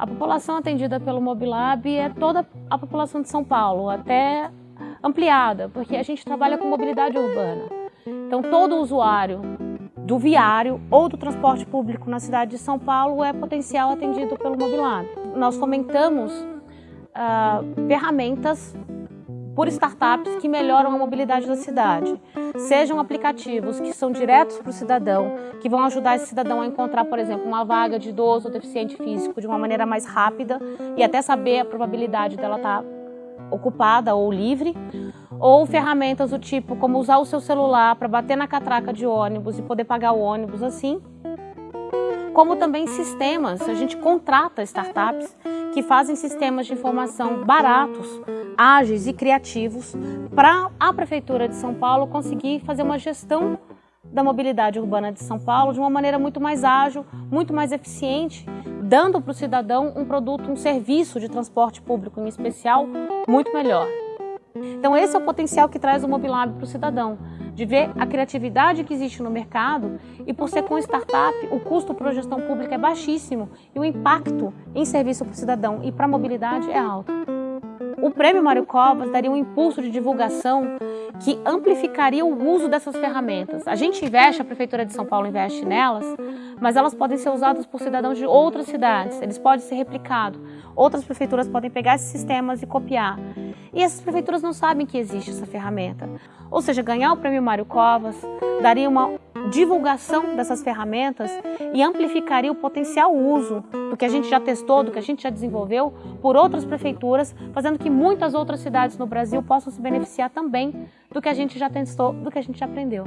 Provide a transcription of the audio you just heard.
A população atendida pelo Mobilab é toda a população de São Paulo, até ampliada, porque a gente trabalha com mobilidade urbana. Então, todo usuário do viário ou do transporte público na cidade de São Paulo é potencial atendido pelo Mobilab. Nós fomentamos uh, ferramentas por startups que melhoram a mobilidade da cidade. Sejam aplicativos que são diretos para o cidadão, que vão ajudar esse cidadão a encontrar, por exemplo, uma vaga de idoso ou deficiente físico de uma maneira mais rápida e até saber a probabilidade dela estar ocupada ou livre, ou ferramentas do tipo como usar o seu celular para bater na catraca de ônibus e poder pagar o ônibus assim, como também sistemas, a gente contrata startups que fazem sistemas de informação baratos, ágeis e criativos para a Prefeitura de São Paulo conseguir fazer uma gestão da mobilidade urbana de São Paulo de uma maneira muito mais ágil, muito mais eficiente, dando para o cidadão um produto, um serviço de transporte público em especial muito melhor. Então esse é o potencial que traz o Mobilab para o cidadão de ver a criatividade que existe no mercado e por ser com startup, o custo para a gestão pública é baixíssimo e o impacto em serviço para o cidadão e para a mobilidade é alto. O Prêmio Mário Covas daria um impulso de divulgação que amplificaria o uso dessas ferramentas. A gente investe, a Prefeitura de São Paulo investe nelas, mas elas podem ser usadas por cidadãos de outras cidades, eles podem ser replicados. Outras prefeituras podem pegar esses sistemas e copiar. E essas prefeituras não sabem que existe essa ferramenta. Ou seja, ganhar o Prêmio Mário Covas daria uma divulgação dessas ferramentas e amplificaria o potencial uso do que a gente já testou, do que a gente já desenvolveu por outras prefeituras, fazendo que muitas outras cidades no Brasil possam se beneficiar também do que a gente já testou, do que a gente já aprendeu.